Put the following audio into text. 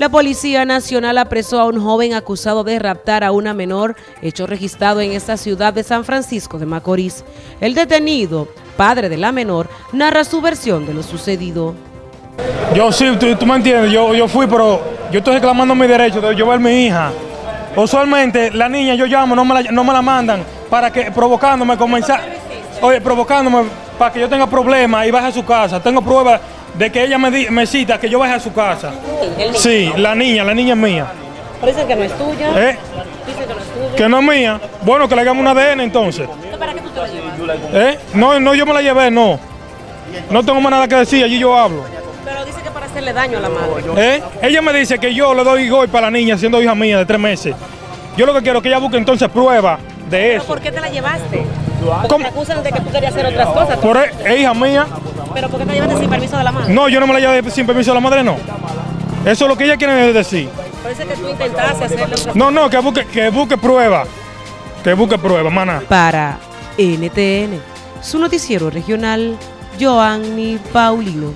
La Policía Nacional apresó a un joven acusado de raptar a una menor, hecho registrado en esta ciudad de San Francisco de Macorís. El detenido, padre de la menor, narra su versión de lo sucedido. Yo sí, tú, me entiendes, yo, yo fui, pero yo estoy reclamando mi derecho de llevar a mi hija. Usualmente la niña yo llamo, no me la, no me la mandan para que provocándome comenzar, oye, provocándome para que yo tenga problemas y baje a su casa. Tengo pruebas de que ella me, di- me cita que yo baje a su casa. Sí, la niña, la niña es mía. Parece que no es tuya. ¿Eh? Dice que no es tuya. Que no es mía. Bueno, que le hagamos un ADN entonces. ¿Para qué tú te la llevas? ¿Eh? No, no, yo me la llevé, no. No tengo más nada que decir, allí yo hablo. Pero dice que para hacerle daño a la madre. ¿Eh? Ella me dice que yo le doy gol para la niña siendo hija mía de tres meses. Yo lo que quiero es que ella busque entonces pruebas de ¿Pero eso. por qué te la llevaste? Porque ¿Cómo? te acusan de que tú querías hacer otras cosas. Por e- es hija mía. ¿Pero por qué te llevaste sin permiso de la madre? No, yo no me la llevé sin permiso de la madre, no. Eso es lo que ella quiere decir. Parece que tú intentaste hacerle otras No, no, que busque, que busque pruebas. Que busque pruebas, mana. Para NTN, su noticiero regional, Joanny Paulino.